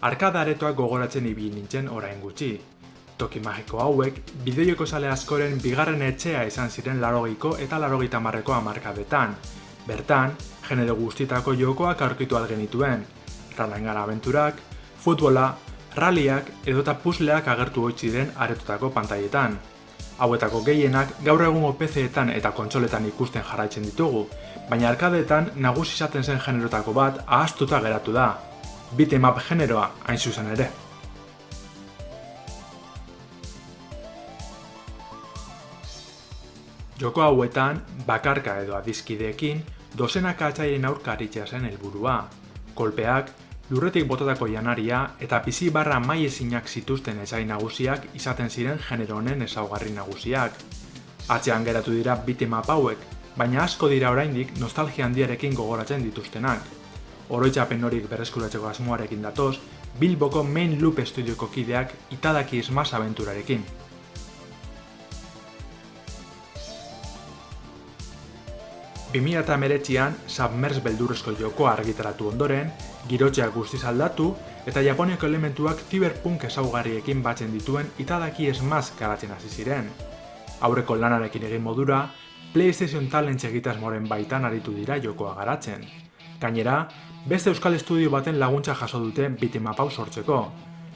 Arkada aretoak gogoratzen ibili nintzen orain gutxi. Toki magiko hauek, bideoiko sale askoren bigarren etxea izan ziren larogeiko eta larogeita marreko amarkadetan. Bertan, genero guztitako jokoak aurkitu algenituen. Ralangara aventurak, futbola, raliak edota puzleak agertu hoitzi den aretutako pantailetan. Hauetako gehienak gaur egungo PC-etan eta kontsoletan ikusten jarraitzen ditugu, baina arkadeetan nagusi izaten zen generotako bat ahaztuta geratu da. Beatemap generoa hain zuzen ere. Joko hauetan, bakarka edo adizkideekin, dozenaka atzaien aurka zen helburua. Kolpeak, lurretik botatako janaria eta bizi barra maiezinak zituzten ezai nagusiak izaten ziren genero honen ezaugarri nagusiak. Atzean geratu dira bitemap hauek, baina asko dira oraindik nostalgia handiarekin gogoratzen dituztenak. Oroitzapen horik berreskuratzeko asmoarekin datoz, Bilboko Main Loop Studioko kideak itadaki esmaz abenturarekin. Bimila eta meretxian, Submerge beldurrezko joko argitaratu ondoren, girotxeak guztiz aldatu, eta Japoniako elementuak cyberpunk ezaugarriekin batzen dituen itadaki esmaz garatzen hasi ziren. Aurreko lanarekin egin modura, PlayStation Talent egitasmoren baitan aritu dira jokoa garatzen. Gainera, beste euskal estudio baten laguntza jaso dute bitemapau sortzeko.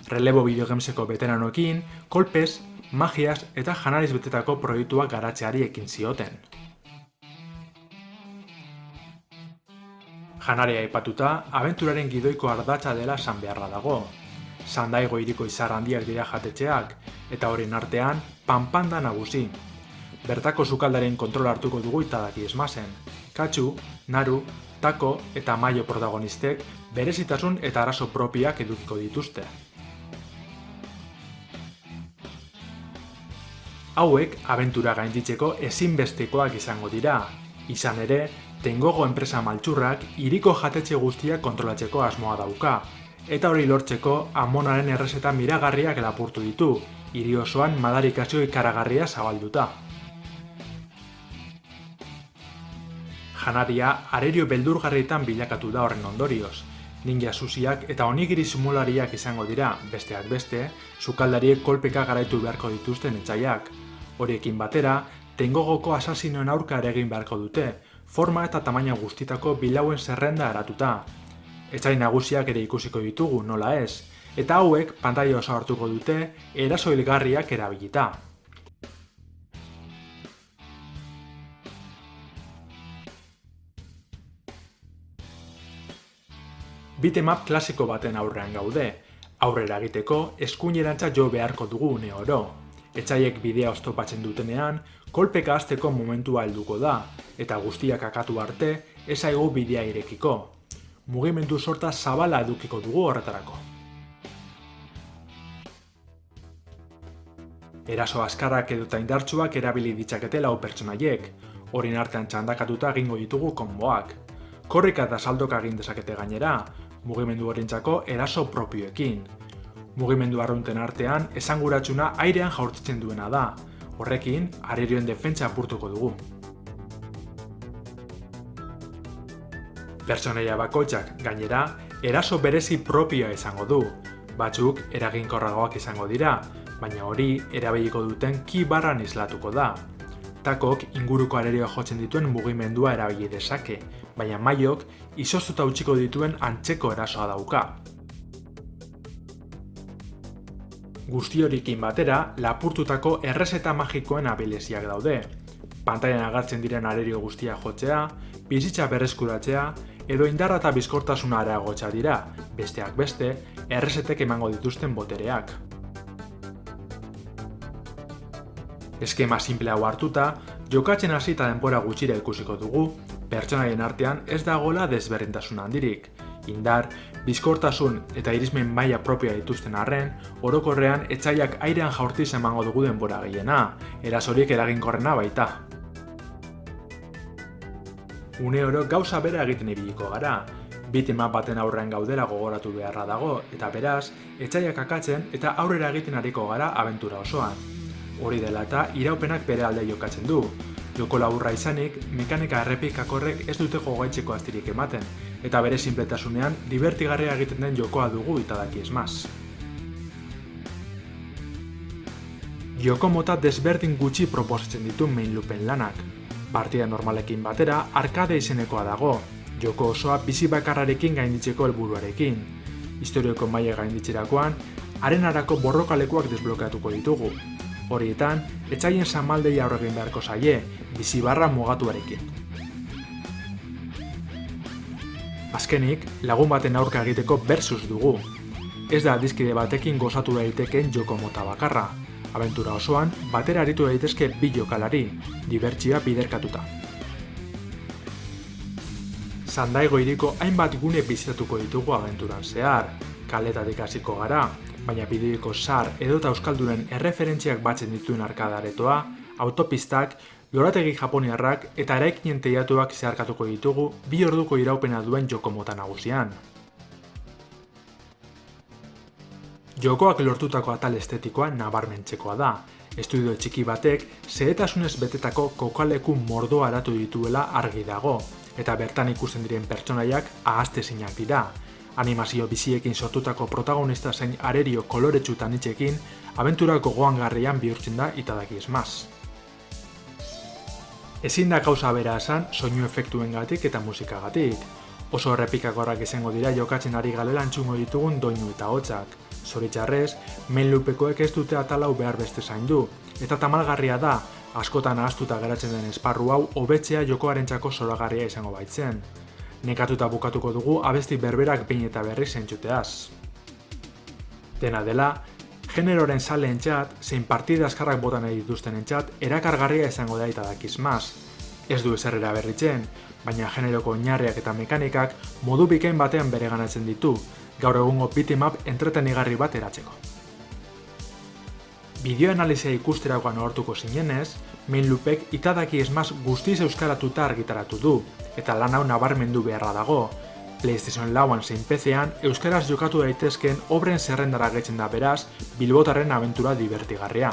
Relebo bideogemseko veteranoekin, kolpez, magias eta janariz betetako proiektuak garatzeari ekin zioten. Janaria aipatuta, abenturaren gidoiko ardatza dela san beharra dago. Sandaigo iriko izar handiak dira jatetxeak, eta horien artean, panpanda nagusi. Bertako sukaldaren kontrol hartuko dugu itadaki esmazen. Katsu, Naru, Tako eta Maio protagonistek berezitasun eta arazo propiak edukiko dituzte. Hauek abentura gainditzeko ezinbestekoak izango dira. Izan ere, Tengogo enpresa maltsurrak iriko jatetxe guztiak kontrolatzeko asmoa dauka, eta hori lortzeko amonaren errezeta miragarriak lapurtu ditu, hiri osoan madarikazio ikaragarria zabalduta. Janaria arerio beldurgarrietan bilakatu da horren ondorioz. Ninja susiak eta onigiri simulariak izango dira, besteak beste, sukaldariek kolpeka garaitu beharko dituzten etxaiak. Horiekin batera, tengogoko asasinoen aurka ere egin beharko dute, forma eta tamaina guztitako bilauen zerrenda eratuta. Etxai nagusiak ere ikusiko ditugu, nola ez, eta hauek pantaila oso hartuko dute eraso hilgarriak erabilita. Bitemap klasiko baten aurrean gaude, aurrera egiteko eskuinerantza jo beharko dugu une oro. Etxaiek bidea oztopatzen dutenean, kolpeka azteko momentua helduko da, eta guztiak akatu arte, ezaigu bidea irekiko. Mugimendu sorta zabala edukiko dugu horretarako. Eraso askarrak edota indartsuak erabili ditzakete lau pertsonaiek, horien artean txandakatuta egingo ditugu konboak. Korrika eta saldoka egin dezakete gainera, mugimendu horrentzako eraso propioekin. Mugimendu arrunten artean, esanguratsuna airean jaurtitzen duena da, Horrekin, arerioen defentsa apurtuko dugu. Personaia bakoitzak gainera, eraso berezi propioa izango du. Batzuk eraginkorragoak izango dira, baina hori erabiliko duten ki barran islatuko da. Takok inguruko arerioa jotzen dituen mugimendua erabili dezake, baina maiok izostuta utziko dituen antzeko erasoa dauka. Guzti horikin batera, lapurtutako errezeta magikoen abileziak daude. Pantailan agartzen diren arerio guztia jotzea, bizitza berreskuratzea, edo indarra eta bizkortasuna areagotza dira, besteak beste, errezetek emango dituzten botereak. Eskema simple hau hartuta, jokatzen hasi eta denbora gutxira ikusiko dugu, pertsonaien artean ez dagoela desberdintasun handirik, indar, bizkortasun eta irismen maila propioa dituzten arren, orokorrean etxaiak airean jaurtiz emango dugu denbora gehiena, erasorik eraginkorrena baita. Une oro gauza bera egiten ibiliko gara, bitema baten aurrean gaudera gogoratu beharra dago, eta beraz, etxaiak akatzen eta aurrera egiten ariko gara abentura osoan. Hori dela eta iraupenak bere alde jokatzen du. Joko laburra izanik, mekanika errepikakorrek ez dute gogaitzeko astirik ematen, eta bere sinpletasunean divertigarria egiten den jokoa dugu itadaki esmaz. Joko mota desberdin gutxi proposatzen ditu main loopen lanak. Partida normalekin batera, arkade izenekoa dago, joko osoa bizi bakarrarekin gainditzeko helburuarekin. Historioko maile gainditzerakoan, arenarako borrokalekuak desblokeatuko ditugu. Horietan, etxaien samaldei aurregin beharko zaie, bizi barra mugatuarekin. Azkenik, lagun baten aurka egiteko versus dugu. Ez da dizkide batekin gozatu daiteken joko mota bakarra. Aventura osoan, batera aritu daitezke bi jokalari, dibertsia biderkatuta. Zandaigo iriko hainbat gune bizitatuko ditugu aventuran zehar, kaletatik hasiko gara, baina bideoko sar edota euskalduren erreferentziak batzen dituen arkadaretoa, autopistak, lorategi japoniarrak eta eraikinen teiatuak zeharkatuko ditugu bi orduko iraupena duen joko mota nagusian. Jokoak lortutako atal estetikoa nabarmentzekoa da. Estudio txiki batek zehetasunez betetako kokaleku mordo aratu dituela argi dago, eta bertan ikusten diren pertsonaiak ahazte zinak dira. Animazio biziekin sortutako protagonista zein arerio koloretsu tanitzekin, abentura gogoan garrian bihurtzen da itadaki esmaz. Ezin da gauza bera esan soinu efektuen gatik eta musikagatik. Oso errepikakorrak izango dira jokatzen ari galela antxungo ditugun doinu eta hotzak. Zoritxarrez, main ez dute atalau behar beste zain du, eta tamalgarria da, askotan ahaztuta geratzen den esparru hau hobetzea jokoaren txako zoragarria izango baitzen. Nekatuta bukatuko dugu abesti berberak behin eta berri zentxuteaz. Dena dela, generoren saleen txat, zein partida askarrak botan nahi dituzten entxat, erakargarria izango da eta dakizmaz. Ez du eserrera berritzen, baina generoko oinarriak eta mekanikak modu bikain batean bere ganatzen ditu, gaur egungo bitimap entretenigarri bat eratzeko. Bideoanalizia ikusterakoan hortuko zinenez, main loopek itadaki esmaz guztiz euskaratuta argitaratu du, eta lan hau nabarmendu beharra dago. PlayStation lauan zein PC-an euskaraz jokatu daitezken obren zerrendara getzen da beraz, bilbotarren aventura divertigarria.